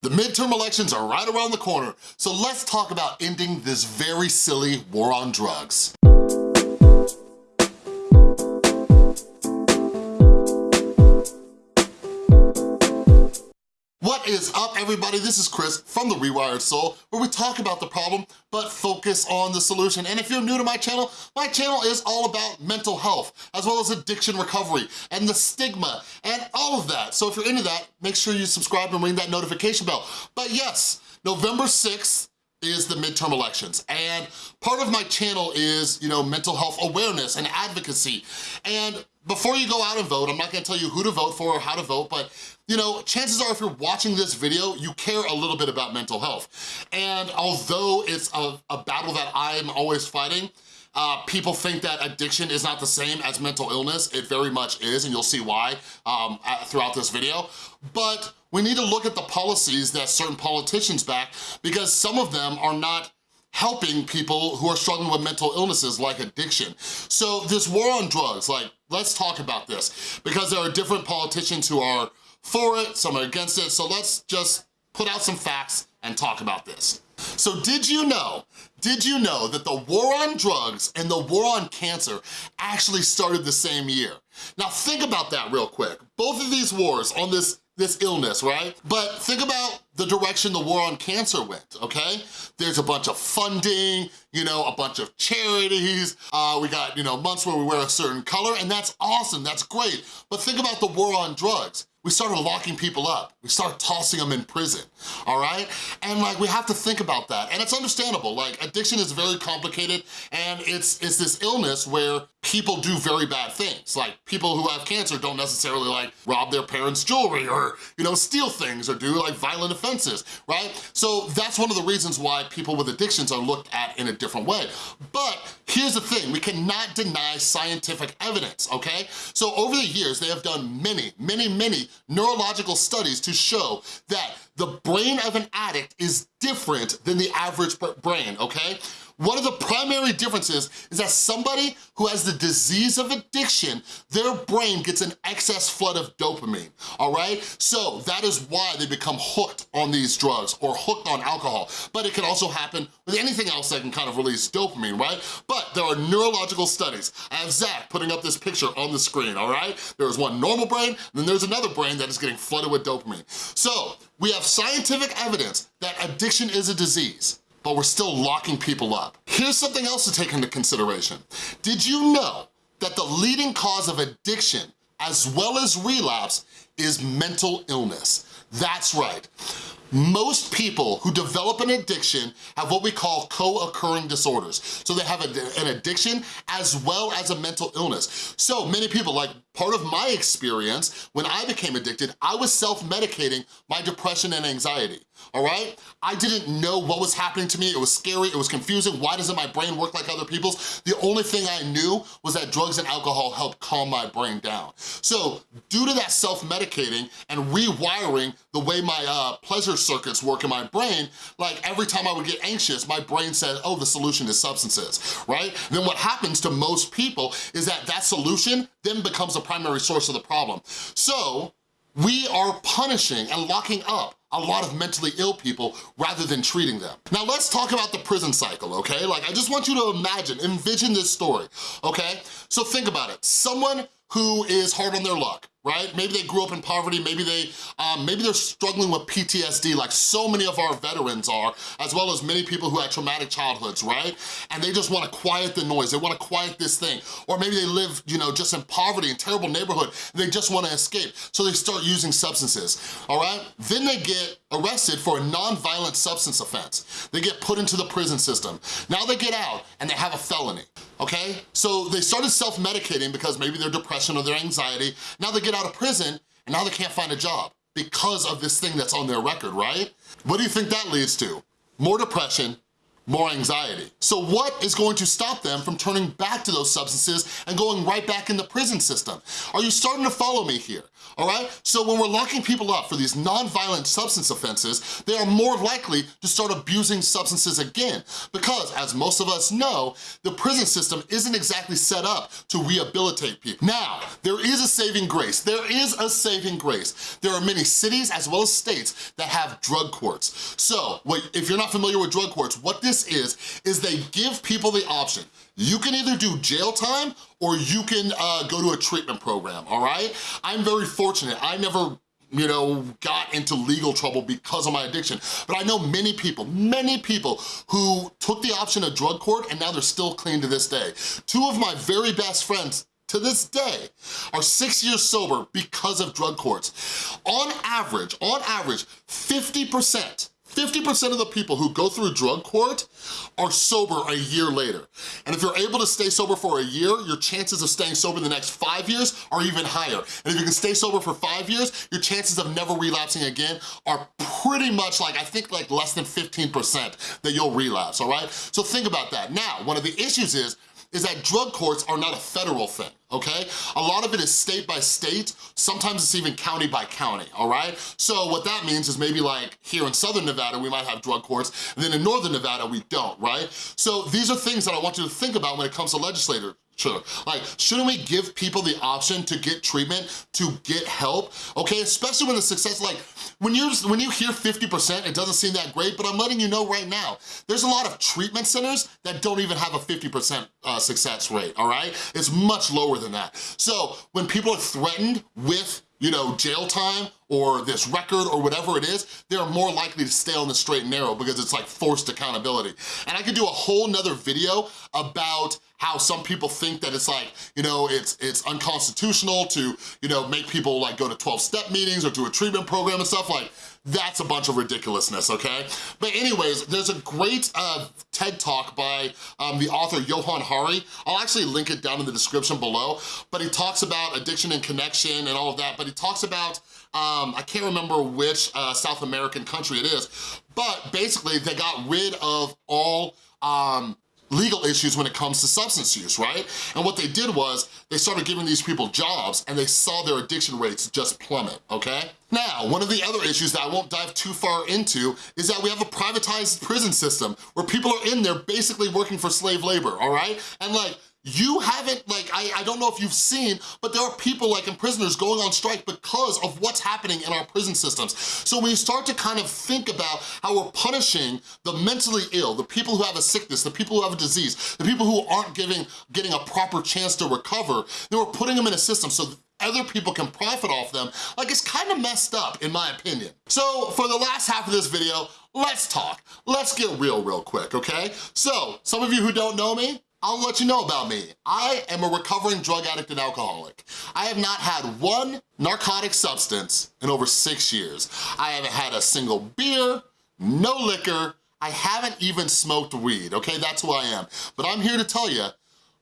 The midterm elections are right around the corner, so let's talk about ending this very silly war on drugs. Is up, everybody? This is Chris from The Rewired Soul, where we talk about the problem, but focus on the solution. And if you're new to my channel, my channel is all about mental health, as well as addiction recovery, and the stigma, and all of that. So if you're into that, make sure you subscribe and ring that notification bell. But yes, November 6th, is the midterm elections. And part of my channel is, you know, mental health awareness and advocacy. And before you go out and vote, I'm not gonna tell you who to vote for or how to vote, but you know, chances are if you're watching this video, you care a little bit about mental health. And although it's a, a battle that I'm always fighting, uh, people think that addiction is not the same as mental illness. It very much is, and you'll see why um, throughout this video. But we need to look at the policies that certain politicians back because some of them are not helping people who are struggling with mental illnesses like addiction. So this war on drugs, like, let's talk about this because there are different politicians who are for it, some are against it, so let's just put out some facts and talk about this. So did you know, did you know that the war on drugs and the war on cancer actually started the same year? Now think about that real quick. Both of these wars on this this illness, right? But think about the direction the war on cancer went, okay? There's a bunch of funding, you know, a bunch of charities, uh, we got, you know, months where we wear a certain color, and that's awesome, that's great. But think about the war on drugs we started locking people up. We started tossing them in prison, all right? And like, we have to think about that. And it's understandable, like addiction is very complicated and it's, it's this illness where people do very bad things. Like people who have cancer don't necessarily like rob their parents' jewelry or, you know, steal things or do like violent offenses, right? So that's one of the reasons why people with addictions are looked at in a different way. But here's the thing, we cannot deny scientific evidence, okay? So over the years, they have done many, many, many neurological studies to show that the brain of an addict is different than the average brain, okay? One of the primary differences is that somebody who has the disease of addiction, their brain gets an excess flood of dopamine, all right? So that is why they become hooked on these drugs or hooked on alcohol. But it can also happen with anything else that can kind of release dopamine, right? But there are neurological studies. I have Zach putting up this picture on the screen, all right? There's one normal brain, then there's another brain that is getting flooded with dopamine. So we have scientific evidence that addiction is a disease but we're still locking people up. Here's something else to take into consideration. Did you know that the leading cause of addiction as well as relapse is mental illness? That's right. Most people who develop an addiction have what we call co-occurring disorders. So they have a, an addiction as well as a mental illness. So many people, like part of my experience, when I became addicted, I was self-medicating my depression and anxiety, all right? I didn't know what was happening to me. It was scary, it was confusing. Why doesn't my brain work like other people's? The only thing I knew was that drugs and alcohol helped calm my brain down. So due to that self-medicating and rewiring the way my uh, pleasure circuits work in my brain, like every time I would get anxious, my brain said, oh, the solution is substances, right? Then what happens to most people is that that solution then becomes the primary source of the problem. So we are punishing and locking up a lot of mentally ill people rather than treating them. Now let's talk about the prison cycle, okay? Like I just want you to imagine, envision this story, okay? So think about it. Someone who is hard on their luck, right? Maybe they grew up in poverty, maybe, they, um, maybe they're struggling with PTSD like so many of our veterans are, as well as many people who had traumatic childhoods, right? And they just wanna quiet the noise, they wanna quiet this thing. Or maybe they live, you know, just in poverty, in terrible neighborhood, they just wanna escape, so they start using substances, all right? Then they get arrested for a non-violent substance offense. They get put into the prison system. Now they get out and they have a felony, okay? So they started self-medicating because maybe their depression or their anxiety. Now they get out of prison and now they can't find a job because of this thing that's on their record, right? What do you think that leads to? More depression, more anxiety. So what is going to stop them from turning back to those substances and going right back in the prison system? Are you starting to follow me here? all right? So when we're locking people up for these non-violent substance offenses, they are more likely to start abusing substances again because, as most of us know, the prison system isn't exactly set up to rehabilitate people. Now, there is a saving grace. There is a saving grace. There are many cities as well as states that have drug courts. So, if you're not familiar with drug courts, what this is, is they give people the option you can either do jail time or you can uh, go to a treatment program, all right? I'm very fortunate. I never you know, got into legal trouble because of my addiction. But I know many people, many people who took the option of drug court and now they're still clean to this day. Two of my very best friends to this day are six years sober because of drug courts. On average, on average, 50%, 50% of the people who go through drug court are sober a year later. And if you're able to stay sober for a year, your chances of staying sober the next five years are even higher. And if you can stay sober for five years, your chances of never relapsing again are pretty much like, I think like less than 15% that you'll relapse, all right? So think about that. Now, one of the issues is, is that drug courts are not a federal thing, okay? A lot of it is state by state, sometimes it's even county by county, all right? So what that means is maybe like here in Southern Nevada, we might have drug courts, and then in Northern Nevada, we don't, right? So these are things that I want you to think about when it comes to legislators Sure. Like, shouldn't we give people the option to get treatment, to get help? Okay, especially when the success, like, when you when you hear 50%, it doesn't seem that great, but I'm letting you know right now, there's a lot of treatment centers that don't even have a 50% uh, success rate, all right? It's much lower than that. So when people are threatened with you know, jail time or this record or whatever it is, they're more likely to stay on the straight and narrow because it's like forced accountability. And I could do a whole nother video about how some people think that it's like, you know, it's it's unconstitutional to, you know, make people like go to 12-step meetings or do a treatment program and stuff like, that's a bunch of ridiculousness, okay? But anyways, there's a great uh, TED Talk by um, the author Johann Hari. I'll actually link it down in the description below, but he talks about addiction and connection and all of that, but he talks about um, I can't remember which uh, South American country it is, but basically they got rid of all um, legal issues when it comes to substance use, right? And what they did was they started giving these people jobs and they saw their addiction rates just plummet, okay? Now, one of the other issues that I won't dive too far into is that we have a privatized prison system where people are in there basically working for slave labor, all right? And like, you haven't, like, I, I don't know if you've seen, but there are people like in prisoners going on strike because of what's happening in our prison systems. So when you start to kind of think about how we're punishing the mentally ill, the people who have a sickness, the people who have a disease, the people who aren't giving, getting a proper chance to recover, then we're putting them in a system so other people can profit off them, like it's kind of messed up in my opinion. So for the last half of this video, let's talk. Let's get real real quick, okay? So some of you who don't know me, I'll let you know about me. I am a recovering drug addict and alcoholic. I have not had one narcotic substance in over six years. I haven't had a single beer, no liquor, I haven't even smoked weed, okay? That's who I am. But I'm here to tell you,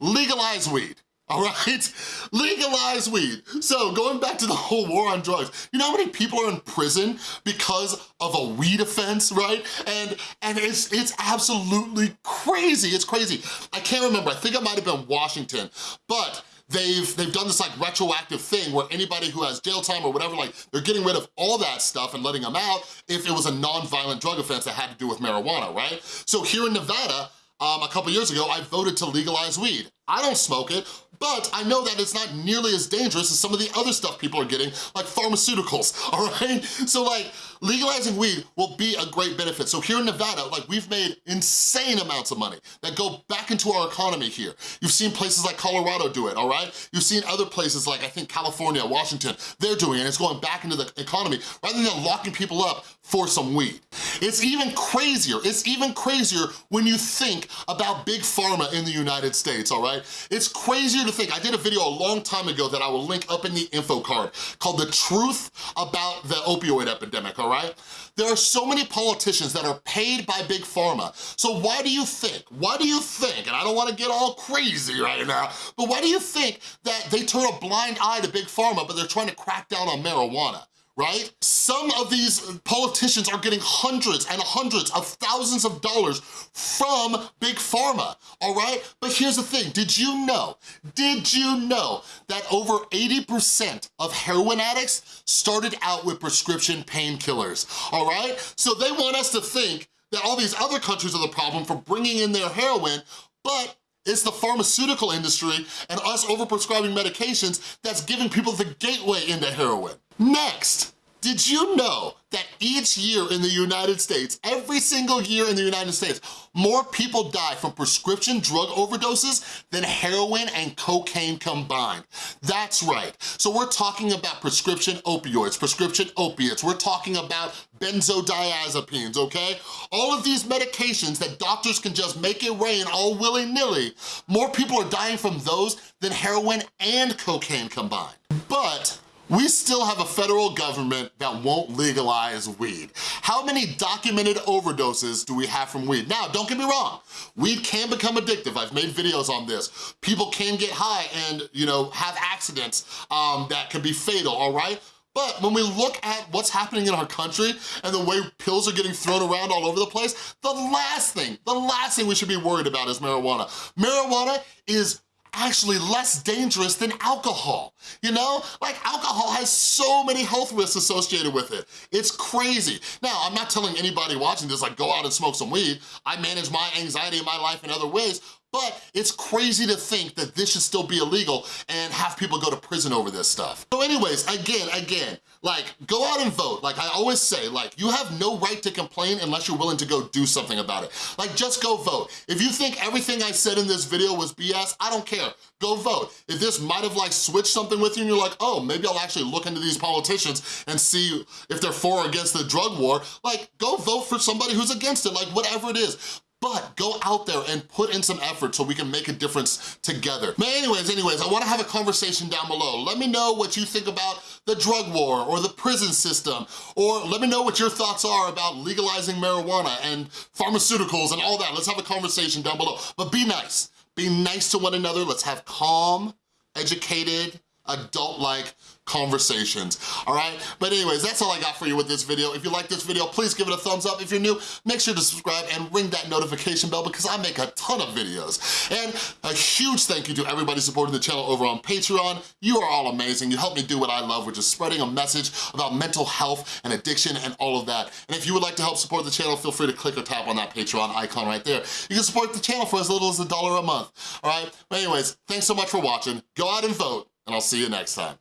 legalize weed all right? Legalize weed. So going back to the whole war on drugs, you know how many people are in prison because of a weed offense, right? And and it's it's absolutely crazy, it's crazy. I can't remember, I think it might have been Washington, but they've they've done this like retroactive thing where anybody who has jail time or whatever, like they're getting rid of all that stuff and letting them out if it was a non-violent drug offense that had to do with marijuana, right? So here in Nevada, um, a couple years ago, I voted to legalize weed. I don't smoke it, but I know that it's not nearly as dangerous as some of the other stuff people are getting, like pharmaceuticals, all right? So like, legalizing weed will be a great benefit. So here in Nevada, like we've made insane amounts of money that go back into our economy here. You've seen places like Colorado do it, all right? You've seen other places like, I think California, Washington, they're doing it. It's going back into the economy rather than locking people up for some weed. It's even crazier, it's even crazier when you think about big pharma in the United States, all right? It's crazier to think, I did a video a long time ago that I will link up in the info card called The Truth About the Opioid Epidemic, all right? There are so many politicians that are paid by Big Pharma. So why do you think, why do you think, and I don't wanna get all crazy right now, but why do you think that they turn a blind eye to Big Pharma but they're trying to crack down on marijuana? Right? Some of these politicians are getting hundreds and hundreds of thousands of dollars from Big Pharma, all right? But here's the thing, did you know, did you know that over 80% of heroin addicts started out with prescription painkillers, all right? So they want us to think that all these other countries are the problem for bringing in their heroin, but it's the pharmaceutical industry and us overprescribing medications that's giving people the gateway into heroin. Next, did you know that each year in the United States, every single year in the United States, more people die from prescription drug overdoses than heroin and cocaine combined? That's right. So we're talking about prescription opioids, prescription opiates. We're talking about benzodiazepines, okay? All of these medications that doctors can just make it rain all willy-nilly, more people are dying from those than heroin and cocaine combined. But we still have a federal government that won't legalize weed. How many documented overdoses do we have from weed? Now, don't get me wrong, weed can become addictive. I've made videos on this. People can get high and, you know, have accidents um, that can be fatal, all right? But when we look at what's happening in our country and the way pills are getting thrown around all over the place, the last thing, the last thing we should be worried about is marijuana. Marijuana is actually less dangerous than alcohol, you know? Like alcohol has so many health risks associated with it. It's crazy. Now, I'm not telling anybody watching this like go out and smoke some weed. I manage my anxiety in my life in other ways, but it's crazy to think that this should still be illegal and have people go to prison over this stuff. So anyways, again, again, like, go out and vote. Like I always say, like, you have no right to complain unless you're willing to go do something about it. Like, just go vote. If you think everything I said in this video was BS, I don't care. Go vote. If this might have like switched something with you and you're like, oh, maybe I'll actually look into these politicians and see if they're for or against the drug war, like, go vote for somebody who's against it, like whatever it is but go out there and put in some effort so we can make a difference together. But anyways, anyways, I wanna have a conversation down below. Let me know what you think about the drug war or the prison system, or let me know what your thoughts are about legalizing marijuana and pharmaceuticals and all that. Let's have a conversation down below. But be nice. Be nice to one another. Let's have calm, educated, adult-like conversations, all right? But anyways, that's all I got for you with this video. If you like this video, please give it a thumbs up. If you're new, make sure to subscribe and ring that notification bell because I make a ton of videos. And a huge thank you to everybody supporting the channel over on Patreon. You are all amazing. You help me do what I love, which is spreading a message about mental health and addiction and all of that. And if you would like to help support the channel, feel free to click or tap on that Patreon icon right there. You can support the channel for as little as a dollar a month, all right? But anyways, thanks so much for watching. Go out and vote, and I'll see you next time.